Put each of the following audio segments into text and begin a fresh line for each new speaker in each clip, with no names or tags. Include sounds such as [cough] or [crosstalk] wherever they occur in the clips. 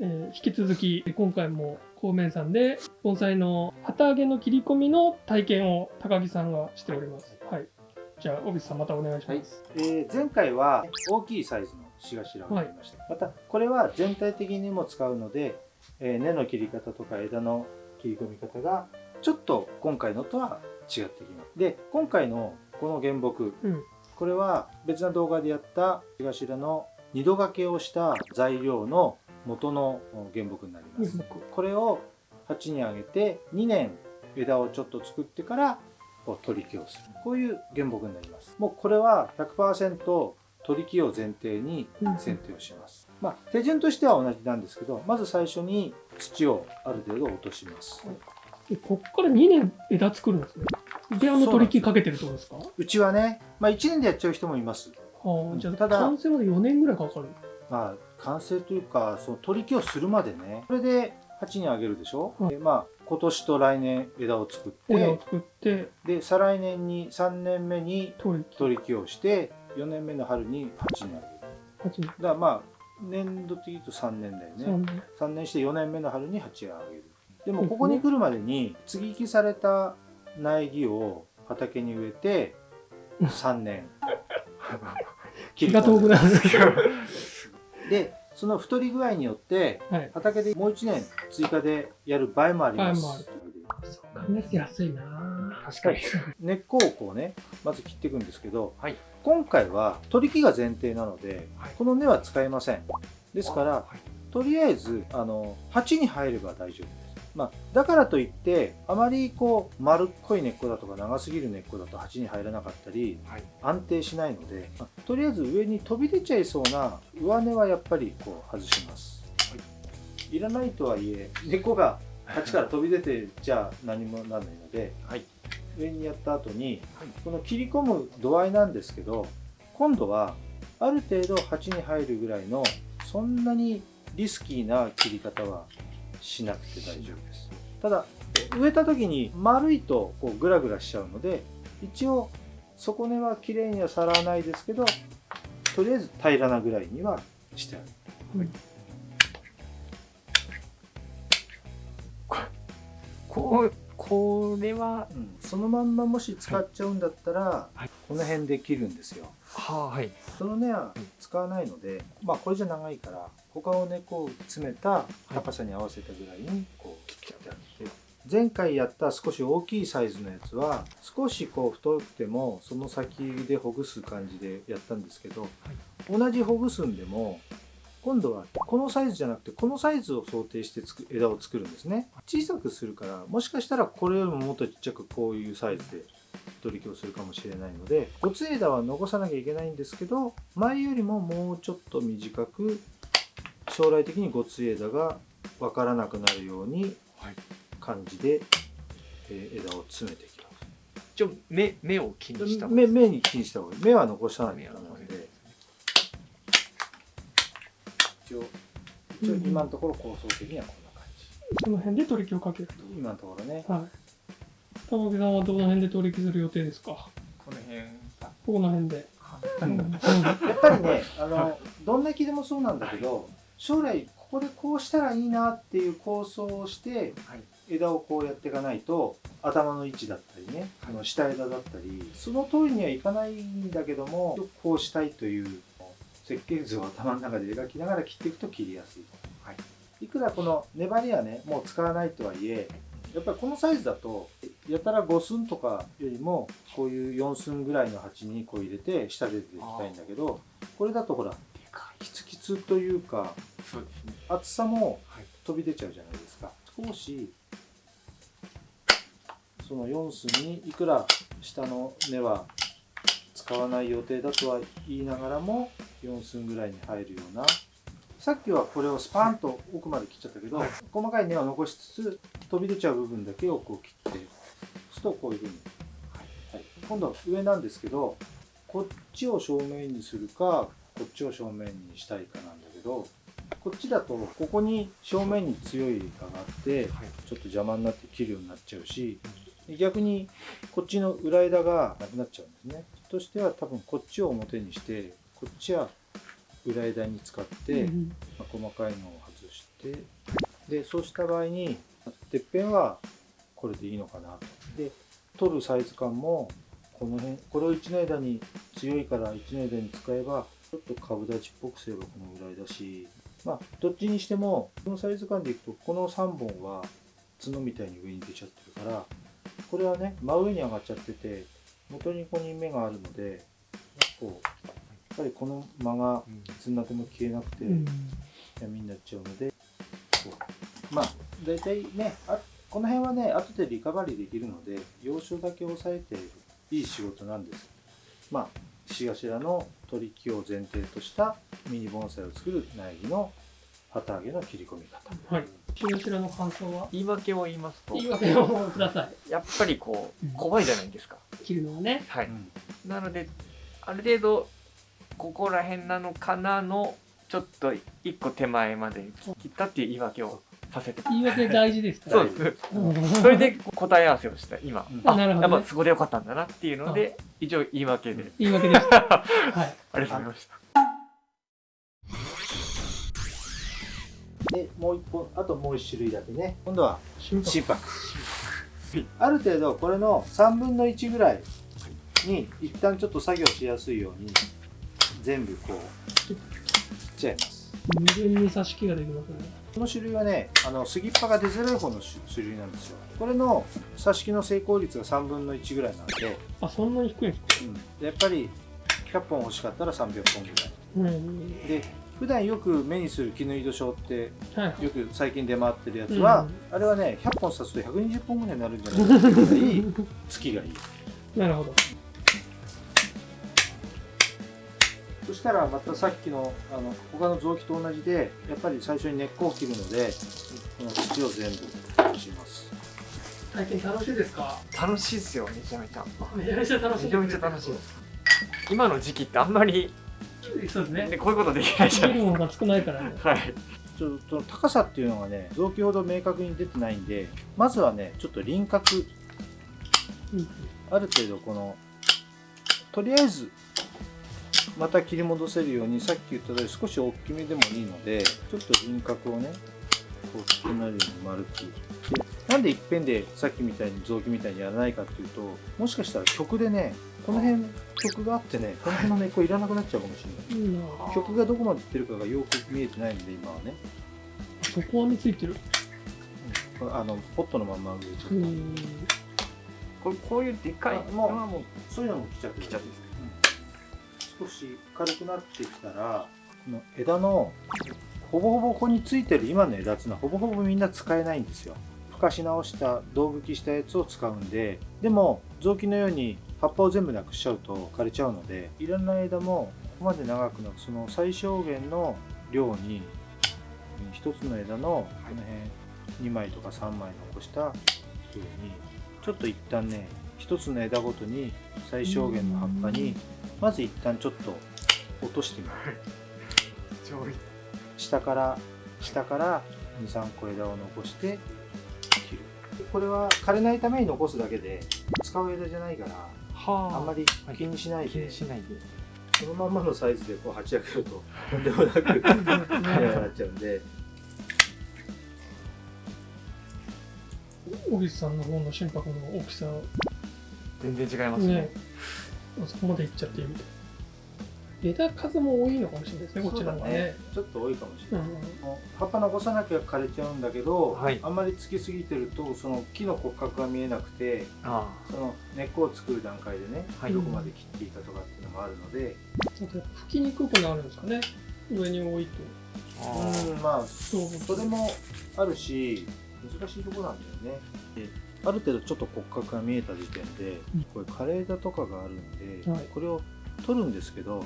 えー引き続き今回も孔明山で盆栽の旗揚げの切り込みの体験を高木さんがしております。はい。じゃあ、小渕さんまたお願いし
はい
ます。、
えー前回は大きいサイズのしがしらをやりました、またこれは全体的にも使うので、えー根の切り方とか枝の切り込み方がちょっと今回のとは違ってきますで今回のこの原木
うん。
これは別な動画でやったしがしらの二度掛けをした材料の元の原木になります、
僕
これを鉢にあげて2年枝をちょっと作ってからこう取り木をする。こういう原木になります。もうこれは100%取り木を前提に剪定をします、まあ手順としては同じなんですけどまず最初に土をある程度落とします。
でこっから2年枝作るんですね。で、あの取り木かけてるってことですか？
うちはね、まあ、1年でやっちゃう人もいます。
はあ、じゃあ、
ただ
完成まで4年ぐらいかかる。
まあ完成というかその取り木をするまでねこれで鉢にあげるでしょ、
はい
でまあ今年と来年枝を作って
枝を作って、
で再来年に3年目に
取り木。
をして4年目の春に鉢にあげる。だからまあ年度的に言うと3年だよ
3
ね
年。
3年して4年目の春に鉢をあげる。でもここに来るまでに接ぎ木された苗木を畑に植えて3年。[laughs] [laughs]
気が遠くなる。
でその太り具合によって
はい。
畑でもう1年追加でやる場合もあります。
場合もある。考えて安いな。
確かに。[laughs]
根っこをこうねまず切っていくんですけど、
はい。
今回は取り木が前提なので、
はい。
この根は使えません。ですから
はい。
とりあえずあの鉢に入れば大丈夫です、まあ、だからといってあまりこう丸っこい根っこだとか長すぎる根っこだと鉢に入らなかったり
はい。
安定しないので、まあとりあえず上に飛び出ちゃいそうな上根はやっぱりこう外します、い、らないとはいえ根っこが鉢から飛び出てじゃあ何もならないので
はい。
上にやった後に
はい
この切り込む度合いなんですけど今度はある程度鉢に入るぐらいのそんなにリスキーな切り方はしなくて大丈夫です。ただ植えた時に丸いとこうグラグラしちゃうので一応底根は綺麗にはさらわないですけどとりあえず平らなぐらいにはしてある。
こう、これは、
うん。そのまんまもし使っちゃうんだったら、
はい。
この辺で切るんですよ。
はあ、はい。
その根は使わないので、まあこれじゃ長いから他をねこう詰めた高さに合わせたぐらいにこう切ってあって。前回やった少し大きいサイズのやつは少しこう太くてもその先でほぐす感じでやったんですけど、同じほぐすんでも今度はこのサイズじゃなくてこのサイズを想定してつく枝を作るんですね。小さくするからもしかしたらこれよりももっとちっちゃくこういうサイズで取り木をするかもしれないのでごつ枝は残さなきゃいけないんですけど前よりももうちょっと短く将来的にごつ枝が分からなくなるように
はい。
感じで、えー枝を詰めていきます。
一応、目、目を気にした
目目に気にした方がいい。目は残さないとダメなの
残
で一応一応今のところ構想的にはこんな感じ
その辺で取り木をかける
今のところね
と。はい。高木さんはどの辺で取り木する予定ですか？
この辺。
ここの辺で。
うん
うん
やっぱりねあのどんな木でもそうなんだけど将来ここでこうしたらいいなっていう構想をして
はい。
枝をこうやっていかないと頭の位置だったりね、
はい
あの下枝だったりその通りにはいかないんだけどもこうしたいという設計図を頭の中で描きながら切っていくと切りやすい、
はい
いくらこの粘りはねもう使わないとはいえやっぱりこのサイズだとやたら5寸とかよりもこういう4寸ぐらいの鉢にこう入れて下で出ていきたいんだけどこれだとほらキツキツというか
そうですね。
厚さも
はい。
飛び出ちゃうじゃないですか少しその4寸にいくら下の根は使わない予定だとは言いながらも4寸ぐらいに入るような。さっきはこれをスパーンと奥まで切っちゃったけど、細かい根は残しつつ飛び出ちゃう部分だけをこう切ってするとこういうふうに、はい、今度は上なんですけどこっちを正面にするかこっちを正面にしたいかなんだけどこっちだとここに正面に強い葉があって
はい。
ちょっと邪魔になって切るようになっちゃうし逆にこっちの裏枝がなくなっちゃうんですね。としては多分こっちを表にしてこっちは裏枝に使って、
うん
まあ細かいのを外してでそうした場合にてっぺんはこれでいいのかな。とで取るサイズ感もこの辺これを1の枝に強いから1の枝に使えばちょっと株立ちっぽくすればこのぐらいだしまあどっちにしてもこのサイズ感でいくとこの3本は角みたいに上に出ちゃってるからこれはね真上に上がっちゃってて元にここに目があるのでこうぱりこの間がつんなても消えなくて
うん。
闇になっちゃうのでまあ大体ねあこの辺はね後でリカバリーできるので要所だけ押さえていい仕事なんです。まあ獅頭の取り木を前提としたミニ盆栽を作る苗木の旗揚げの切り込み方。
はい。白白の感想は？
言い訳を言いますと。
言い訳をくださ
やっぱりこ
うん
う怖いじゃないですか、
い切るのはね。
はい、
うん。
なのである程度ここら辺なのかなのちょっと一個手前まで切ったっていう言い訳をさせて。
言い訳大事ですか？ら [laughs]
そうです。
うん。
それで答え合わせをした今、
うん。
あ
なるほどね。
やっぱそこでよかったんだなっていうので一応言い訳で、
言い訳でした。[laughs] はい。
ありがとうございました。
でもう一本あともう一種類だけね。今度は
心拍。
心拍。ある程度これの3分の1ぐらいに一旦ちょっと作業しやすいように全部こう切っちゃいます。
無限に挿し木ができますね。
この種類はねあの杉っ葉が出づらい方の種種類なんですよ。これの挿し木の成功率が3分の1ぐらいなんで、
あそんなに低いんですか？
うん。やっぱり100本欲しかったら300本ぐらい。
うん。
で普段よく目にする絹井戸症って
はい
よく最近出回ってるやつは、あれはね100本刺すと120本ぐらいになるんじゃないかっていうぐらい月がいい。[laughs]
なるほど
したらまたさっきのあの他の臓器と同じでやっぱり最初に根っこを切るのでこの土を全部落します。
体験楽しいですか？
楽しいですよめちゃめちゃ。
めちゃめちゃ楽しい
めちゃめちゃ楽しいです。今の時期ってあんまり、
そうですね。
ね、こういうことできないじゃないで
見るものが少ないからね。
すかはい。
ちょっと高さっていうのがね臓器ほど明確に出てないんでまずはねちょっと輪郭。
うん。
ある程度このとりあえずまた切り戻せるようにさっき言った通り少し大きめでもいいのでちょっと輪郭をねこう大きくなるように丸くでなんでいっぺんでさっきみたいに臓器みたいにやらないかっていうともしかしたら曲でねこの辺曲があってねこの辺の根っこいらなくなっちゃうかもしれない。曲がどこまでいってるかがよく見えてないので今はね。
そこはについてる。
うん。あのポットのまんま植えちゃった、
うん。
こうこういうでかい。
あもうもうそういうのも来ちゃってる。
来ちゃって
少し軽くなってきたらこの枝のほぼほぼここについてる今の枝っていうのはほぼほぼみんな使えないんですよ。ふかし直した胴吹きしたやつを使うんで。でも雑木のように葉っぱを全部なくしちゃうと枯れちゃうのでいろんな枝もここまで長くなくその最小限の量に一つの枝のこの辺2枚とか3枚残したようにちょっと一旦ね一つの枝ごとに最小限の葉っぱにまず一旦ちょっと落としてみる
上位。
下から下から23個枝を残して切る。これは枯れないために残すだけで使う枝じゃないから
は
あ。んまり気にしない
気
で
にしないで。
そのまんまのサイズでこう鉢上げると [laughs] とんでもなく早くなっちゃうんで。
小木さんの方の心拍の大きさ
全然違いますね。
ね。あそこまでいっちゃっているみたい枝数も多いのかもしれないですねこっちの方が
そうだ
ね。
ちょっと多いかもしれない、
うん。
もう葉っぱ残さなきゃ枯れちゃうんだけど、
はい。
あんまりつきすぎてるとその木の骨格が見えなくて
あ
その根っこを作る段階でね、
はい。
どこまで切っていいかとかっていうのもあるので、
あと吹きにくくなるんですかね上に多いと
うんまあ
そう
それもあるし難しいところなんだよね。である程度ちょっと骨格が見えた時点で
うん。
これ枯れ枝とかがあるんで、
はい。
これを取るんですけど、や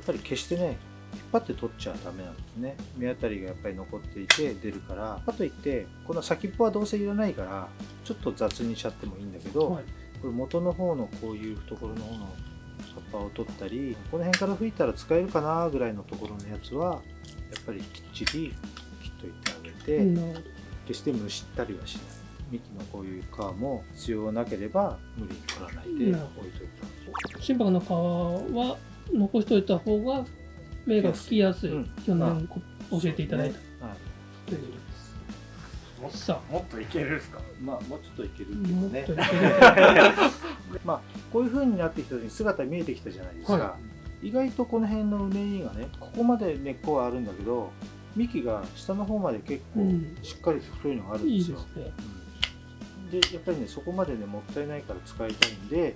っぱり決してね引っ張って取っちゃダメなんですね。目当たりがやっぱり残っていて出るから。かといってこの先っぽはどうせいらないからちょっと雑にしちゃってもいいんだけど、
はい。
これ元の方のこういう懐の方の葉っぱを取ったりこの辺から吹いたら使えるかなぐらいのところのやつはやっぱりきっちり切っといてあげて、
うん。
決してむしったりはしない幹のこういう皮も必要なければ無理に取らないで置いといた
心拍の皮は残しておいた方が芽が吹きやすい、
うん。
去年こ教えていただいた、
はい、
とい。うことです。さ
もっといけるんですか？
まあもうちょっといける
あ
っていうかね。
もっといける。[laughs]
まあこういう風になってきた時に姿見えてきたじゃないですか、
は
意外とこの辺のうねりがねここまで根っこはあるんだけど幹が下の方まで結構
うん。
しっかりと太いのがあるん
い
ですよ、
いですね。
うんでやっぱりねそこまでねもったいないから使いたいんで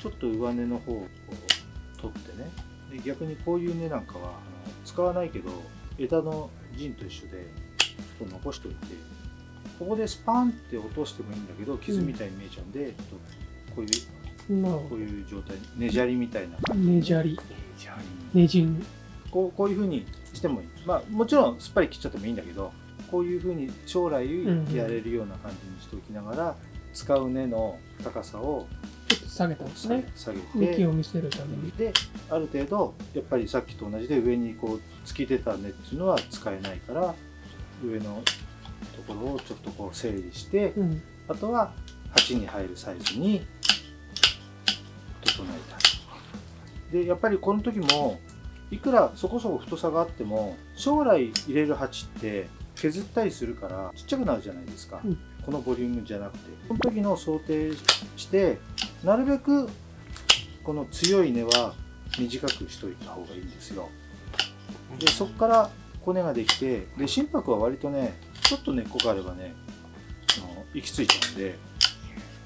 ちょっと上根の方を取ってね。で逆にこういう根なんかはあの使わないけど枝の陣と一緒でちょっと残しておいてここでスパンって落としてもいいんだけど傷みたいに見えちゃうんで、ちょっとこういうこういう状態ねじゃりみたいな。
どねじゃり。ねじん。
こうこういう風にしてもいい。まあもちろんすっぱり切っちゃってもいいんだけどこういう風に将来
ん
やれるような感じにしておきながら、使う根の高さを
ちょっと下げたんです
下げ,、
ね
下げ
幹
て
を見せるために。
である程度やっぱりさっきと同じで上にこう突き出た根っていうのは使えないから上のところをちょっとこう整理して、
うん。
あとは鉢に入るサイズに整えたでやっぱりこの時もいくらそこそこ太さがあっても将来入れる鉢って削ったりするからちっちゃくなるじゃないですか、
うん。
このボリュームじゃなくて。この時の想定してなるべくこの強い根は短くしといた方がいいんですよ。でそこから骨ができてで心拍は割とねちょっと根っこがあればね行き着いちゃうんで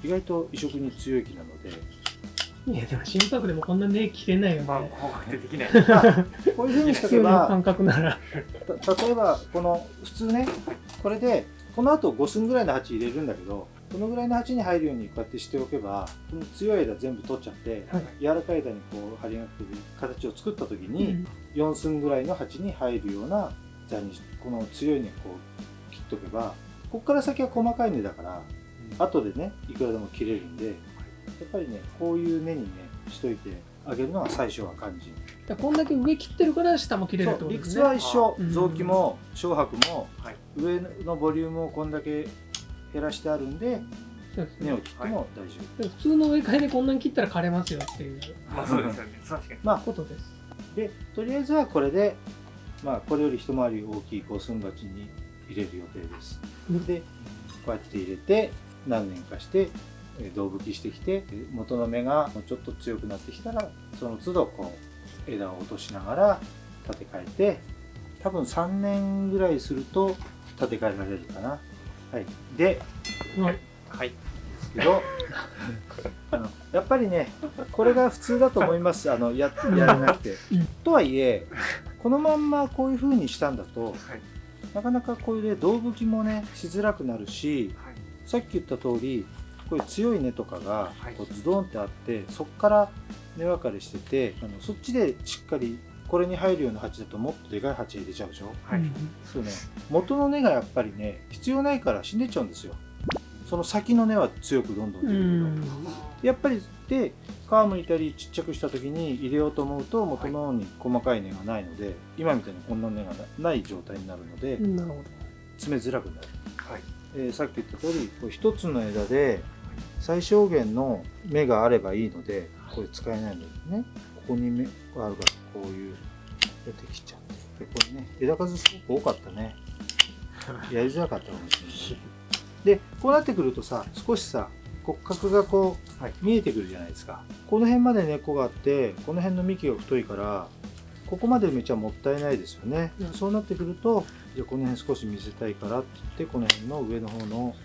意外と移植に強い木なので
いやでも心拍でもこんなね切れないよ
まあ
ね
怖くてできない。[laughs]
こういうふうにしとけば
感覚なら。
た例えばこの普通ねこれでこの後5寸ぐらいの鉢入れるんだけどこのぐらいの鉢に入るようにこうやってしておけばこの強い枝全部取っちゃって
はい。
柔らかい枝にこう張りがってる形を作った時
う
に
ん。
4寸ぐらいの鉢に入るような座にこの強い根こう切っとけばここから先は細かい根だから後でねいくらでも切れるんでやっぱりねこういう根にねしといてあげるのが最初は肝心。
だこんだけ上切ってるから下も切れるってことですね
は一緒
うん
臓器も小白も
はい
上のボリュームをこんだけ減らしてあるんで根を切っても大丈夫、
でも普通の植え替えでこんなに切ったら枯れますよっていう。
まあそうですよね確かに。
まあ
ことです。
でとりあえずはこれでまあこれより一回り大きい五寸鉢に入れる予定です。
うん。
でこうやって入れて何年かしてえー胴吹きしてきてえー元の芽がもうちょっと強くなってきたらその都度こう枝を落としながら立て替えて多分3年ぐらいすると立て替えられるかな。はい。で
はい。
はい。
ですけど [laughs] あのやっぱりねこれが普通だと思います。あのややらなくて、
うん。
とはいえこのまんまこういう風にしたんだと
はい。
なかなかこれで胴吹きもねしづらくなるし
はい。
さっき言った通りこういう強い根とかが
はい。
こうズドンってあってそこから根分かれしててあのそっちでしっかりこれに入るような鉢だともっとでかい鉢入れちゃうでしょ？
はい。
うん
そうね。元の根がやっぱりね必要ないから死んでっちゃうんですよ。その先の根は強くどんどん出
う
るけど、
ん。
やっぱりで皮むいたりちっちゃくした時に入れようと思うと元の方に細かい根がないので、今みたいにこんな根がなない状態になるので詰めづらくなる、
はい。
えーさっき言った通りこう一つの枝で最小限の芽があればいいのでこれ使えないのでね。ここに芽があるからこういう出てきちゃってでこれね枝数すごく多かったね。[laughs] やりづらかったかもしれない。でこうなってくるとさ少しさ骨格がこう、
はい
見えてくるじゃないですか。この辺まで根っこがあってこの辺の幹が太いからここまで埋めちゃもったいないですよね、
うん
そうなってくるとじゃあこの辺少し見せたいからって言ってこの辺の上の方の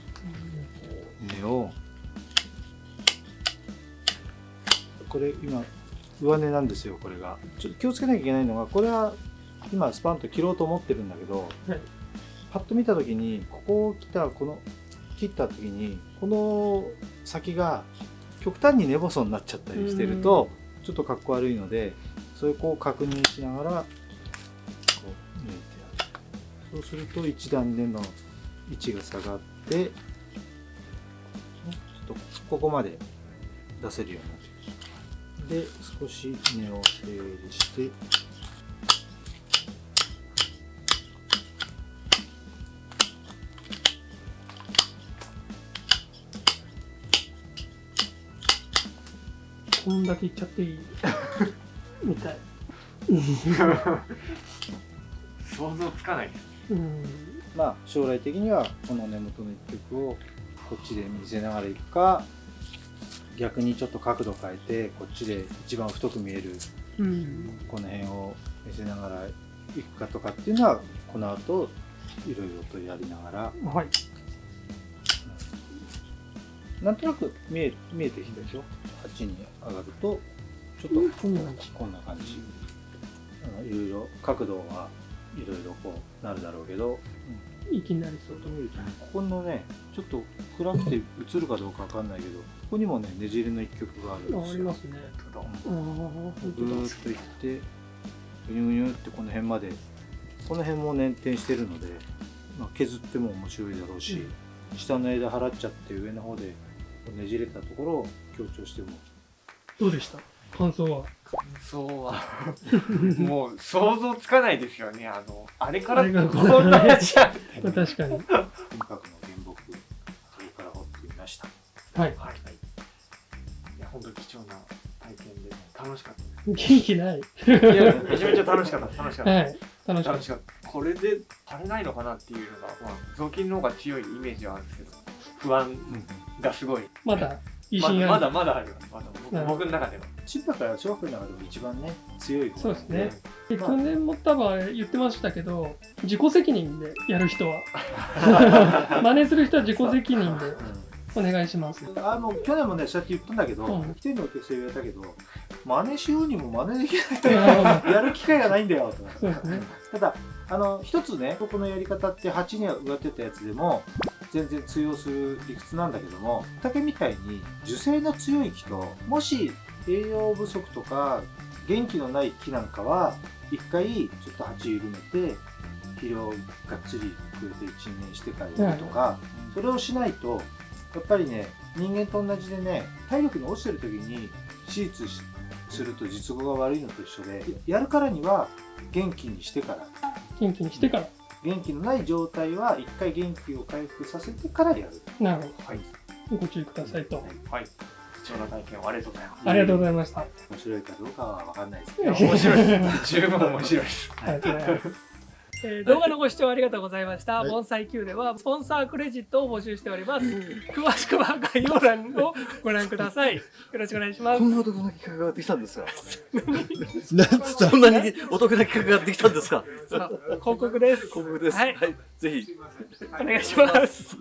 根をこれ今上根なんですよこれが。ちょっと気をつけなきゃいけないのがこれは今スパンと切ろうと思ってるんだけど、
はい。
パッと見た時にここを切ったこの切った時にこの先が極端に根細になっちゃったりしてるとちょっとかっこ悪いのでそれをこう確認しながらこう抜いてある。そうすると一段根の位置が下がってねちょっとここまで出せるようになってるで少し根を整理して。
こんだけいっちゃっていい？[laughs] みたい。
想像つかない
まあ将来的にはこの根元の一曲をこっちで見せながらいくか逆にちょっと角度変えてこっちで一番太く見える
うん。
この辺を見せながらいくかとかっていうのはこの後いろいろとやりながら。
はい。
なんとなく見え見えてきたでしょ？8に上がるとちょっと
こんな感じ。
いろいろ角度がいろいろこうなるだろうけど、
いきなりそう
ちょっと見ると。ねここのねちょっと暗くて映るかどうかわかんないけどここにもねねじれの一曲があるん
あ
ですよ。
ありますね。ああ本
ぐーっといってぐにゅぐにゅってこの辺までこの辺も捻転してるので、まあ、削っても面白いだろうし、下の枝払っちゃって上の方でねじれたところを強調しても。
どうでした？感想は？
感想は。[laughs] もう想像つかないですよね。あのあれからこんなやつや。[laughs]
確かに。
金閣の原木それから掘ってみました。
はい。
はい。いや本当に貴重な体験で楽しかった
元気ない。
いやめちゃめちゃ楽しかった楽しかった、
はい。楽しかっ
た。これで足りないのかなっていうのが、まあ、雑巾の方が強いイメージはあるんですけど不安がすごい。
たまだ疑
まだまだある。よまだ僕の中では
千葉から小学校の中でも一番ね強い子
そうですね。で
まあ。
去年も多分言ってましたけど自己責任でやる人は [laughs] 真似する人は自己責任でお願いします。
あの去年もねそうやって言ったんだけど、
うん。
一人のお客さん言われたけど真似しようにも真似できない。[laughs] やる機会がないんだよと。
そうですね。
ただあの一つねこのやり方って8には植わってたやつでも全然通用する理屈なんだけども竹みたいに樹勢の強い木ともし栄養不足とか元気のない木なんかは一回ちょっと鉢緩めて肥料がっつりくれて一年してからやるとか、それをしないとやっぱりね人間と同じでね体力に落ちてる時に手術しすると術後が悪いのと一緒でやるからには元気にしてから。
元気にしてから。
元気のない状態は一回元気を回復させてからやる。
なるほ
はい。
どご注意くださいと。
はい貴重な体験をありがとうございます
ありがとうございましたあ
面白いかどうかは分かんないですけ
い
ど
や面白いです十分面白いです
りがとうございますえー動画のご視聴ありがとうございました。
はい
盆栽 Q ではスポンサークレジットを募集しております。詳しくは概要欄をご覧ください。よろしくお願いします
こ。んなお得な企画ができたんですか？[laughs] なんつったそんなにお得な企画ができたんですか？
さあ広告です。
広告です。
はい
はい。ぜひ。
お願いします。